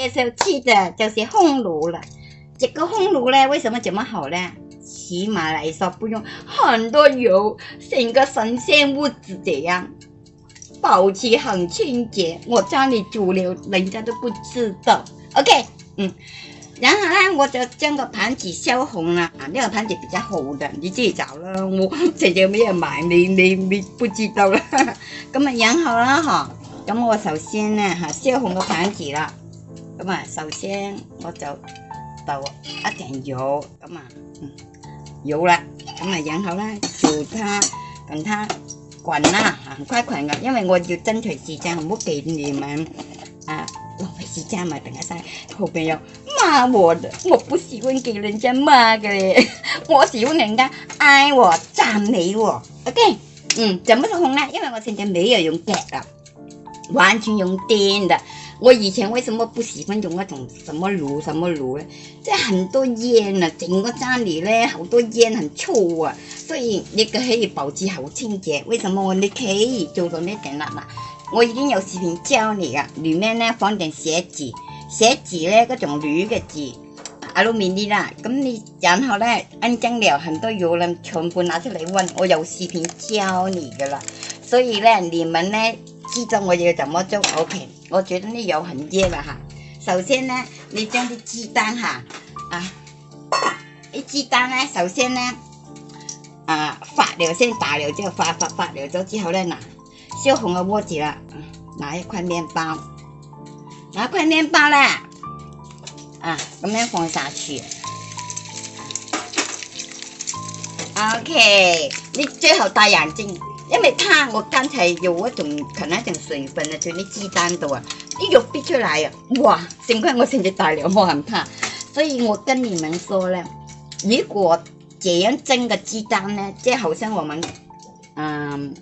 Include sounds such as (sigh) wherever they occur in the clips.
介绍气的就是烘炉了，这个烘炉呢，为什么这么好呢？起码来说不用很多油，整个神仙屋子这样，保持很清洁。我家里主流人家都不知道。OK，嗯，然后呢，我就将个盘子烧红了啊，那个盘子比较好的，你自己找了，我姐姐没有买，你你你不知道啦。那 (laughs) 么然后呢，哈，咁我首先呢，哈烧红个盘子啦。咁啊，首先我就就一定要咁啊，要啦，咁啊，然後咧叫它等它滾啦，很快滾噶，因為我要爭取時間，唔好俾你們啊浪費時間嘛，等下晒好朋友罵我的，我不喜歡給人家罵嘅咧，我喜歡人家愛我、讚美我，OK，嗯，怎麼紅呢？因為我現在沒有用腳啦，完全用電的。我以前为什么不喜欢用那种什么炉、什么炉呢？这很多烟啊，整个家里呢好多烟，很臭啊。所以你可以保持好清洁。为什么我你可以做到那点啦？嗱，我已经有视频教你了，里面呢放点写字，写字呢各种铝的纸，阿鲁米尼啦。咁你然后呢安装了很多油啦，全部拿出来问，我有视频教你的了，所以呢你们呢。知道我要怎么做，OK。我觉得呢有很耶了哈。首先呢，你将啲鸡蛋哈，啊，啲鸡蛋呢，首先呢，啊，发了先，打了之后发发发了咗之后呢，拿烧红的锅子啦，拿一块面包，拿块面包啦，啊，咁样放下去，OK。你最好戴眼镜。因为它，我刚才有一种可能一种水分啊，在那鸡蛋度啊，一肉逼出来啊，哇！幸虧我现在大料冇很怕，所以我跟你们说呢，如果这样蒸的鸡蛋呢，即好像我们，嗯，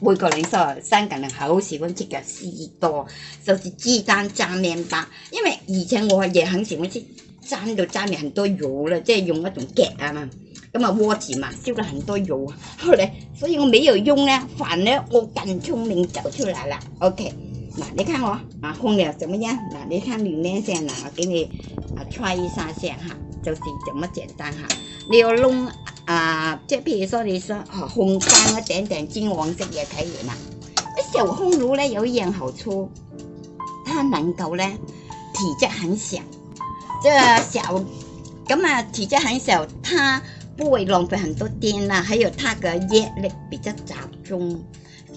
每個人说香港人好喜欢吃的士多，就是鸡蛋加面包，因为以前我也很喜欢吃，蒸到加面很多油了，即係用一种夹啊嘛，咁啊锅子嘛，烧了很多油啊，後嚟。所以我没有用呢，反而我感触 mình 找出来了。OK，嗱你看我啊空了怎么样？嗱你看里面先啦，我给你啊 try 一下先哈，就是这么简单哈。你要弄啊，即係譬如說你想啊烘乾一點點金黃色嘢睇完啦。小烘爐咧有一樣好處，它能夠咧體積很小，即係小咁啊體積很小，它。不会浪费很多电啦，还有它的热力比较集中，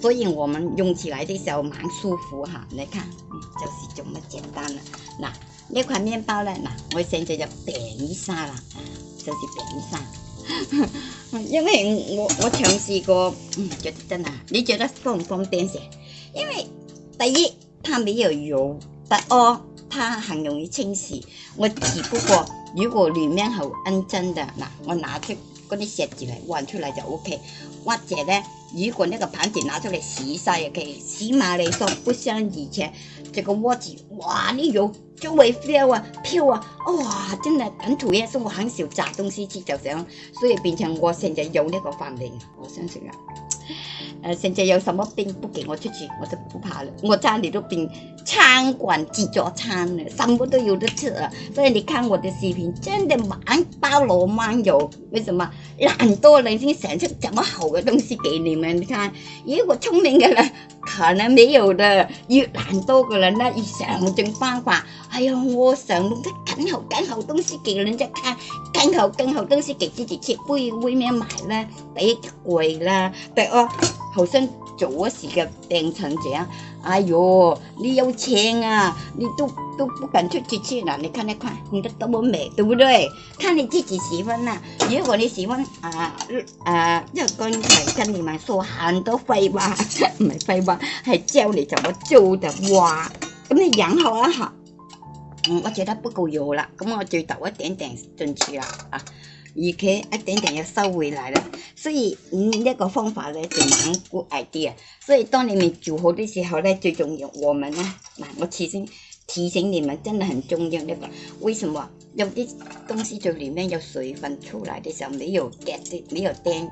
所以我们用起来的时候蛮舒服哈。你看，就是这么简单了。那那款面包呢？那我现在就扁一下啦，就是扁一下。(laughs) 因为我我尝试过，嗯，觉得真的，你觉得方不方便些？因为第一，它没有油；，第二，它很容易清洗。我只不过。如果里面很认真的，那我拿出嗰啲石子嚟玩出来就 OK。或者呢，如果那个盘子拿出来洗晒以。起码来说，不像以前，这个锅子，哇，你油周围飘啊飘啊，哇，真的很讨厌。是我很少炸东西吃就这样。所以变成我现在有那个饭嚟，我相信啊。呃，现在有什么病不给我出去，我就不怕了。我家里都病，餐馆自助餐了，什么都有得吃。所以你看我的视频，真的满包罗满有。为什么？懒难人了，先想出这么好的东西给你们你看，如果聪明的人可能没有的，越懒惰的人呢，越想尽办法。哎呀，我想弄啲更好更好東西给人隻看，更好更好東西给自己切杯杯咩買啦？第一貴啦，第二後生做嗰時嘅成这者，哎呦，你有錢啊，你都都不敢出去切了。你睇那看，你都都么美，對唔對？看你自己喜歡啦。如果你喜欢啊啊，就才跟你们说很多廢話，(laughs) 唔係廢話，係教你怎麼做的哇！咁你養好啊嚇。嗯，我觉得不够油啦，咁我就倒一点点进去了啊，而且一点点又收回来了。所以呢一个方法咧就蛮 good idea，所以当你们煮好的时候咧最重要，我们咧嗱，我提醒提醒你们真的很重要一个，为什么？有啲东西就里面有水分出来的时候，没有 get，没有 done。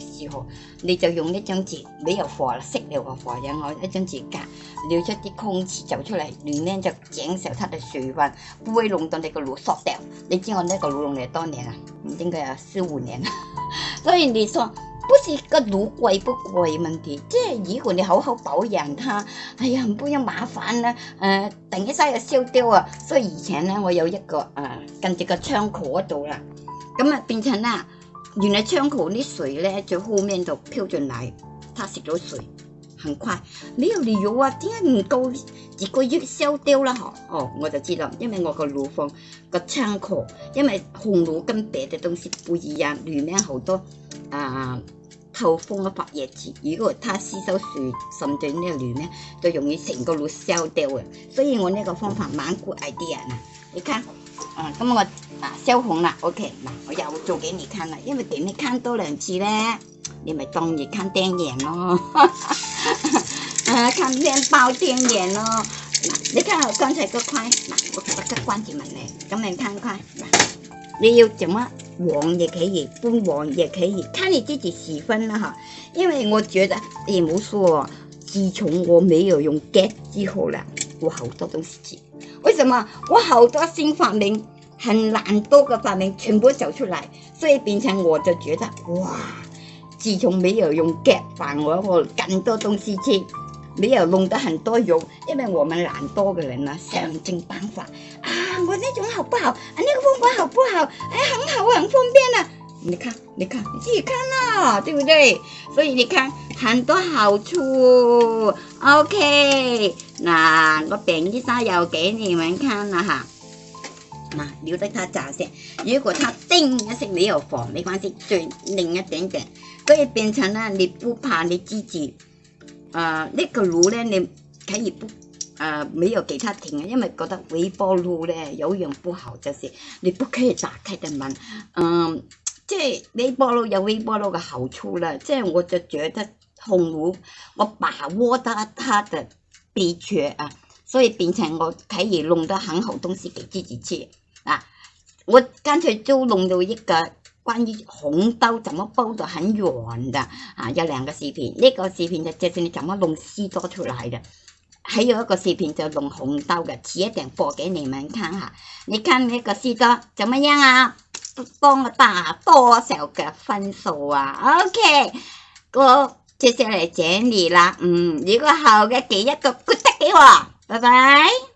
时候你就用一张纸，比如火熄了个火，然后一张纸夹，留出啲空气走出嚟，里面就减少它的水分，不会弄到你个炉缩掉。你知我呢个炉用嚟多年啦，应该有四五年啦。所以你说不是个炉贵不贵问题，即系如果你好好保养它，哎呀唔不要麻烦啦，诶等一下又烧掉啊。所以以前咧我有一个啊，跟住个窗口嗰度啦，咁啊变成啦。原来窗口的水呢，就后面都飘进来，它吸咗水，很快。没有理由啊？點解唔够几个月消掉啦？嗬，哦，我就知道，因为我個爐房個窗口，因为红爐跟别的东西不一样，里面好多啊透风嘅发葉子，如果它吸收水，渗至呢里面就容易成个炉烧掉嘅。所以我呢个方法蛮 idea 啊！你看。啊，咁我嗱收红啦，OK，嗱我又做给你看了，因为给你看多两次咧，你咪当热看电影咯，(laughs) 啊，看面包电影咯，嗱，你看我刚才个块，嗱我我个关节门嚟，咁你看块，你要怎么黄也可以，不黄也可以，看你自己喜欢啦哈，因为我觉得也冇说，自从我没有用 get 之后啦，我好多东西接。为什么我好多新发明，很懒多的发明全部走出来，所以变成我就觉得哇！自从没有用夹饭，我我更多东西吃，没有弄得很多油。因为我们懒多的人呢，想尽办法啊，我那种好不好？啊，那个方法好不好？哎，很好，很方便啊。你看，你看，你自己看啦，对不对？所以你看很多好处，OK。嗱，個餅啲沙又给你们看了哈，嗱，留得他炸先。如果他叮一聲你又放，没關系，再拧一点点，跟以變成了你不怕你自己，誒，呢個爐呢，你可以不，誒，没有其他停，因為覺得微波爐呢有用不好就是，你不可以打开的门。嗯，即微波爐有微波爐嘅好處啦，即我就覺得紅炉，我把握得它的。秘诀啊，所以变成我可以弄得很好东西给自己吃啊！我刚才就弄到一个关于红豆怎么包的很软的啊，有两个视频，呢个视频就就是你怎么弄丝多出来的。还有一个视频就弄红豆嘅，切点播给你们看哈。你看那个丝瓜怎么样啊？帮我打多少个分数啊？OK，我。接下来整理啦，嗯，如果好的点一个，g o 记得给我，拜拜。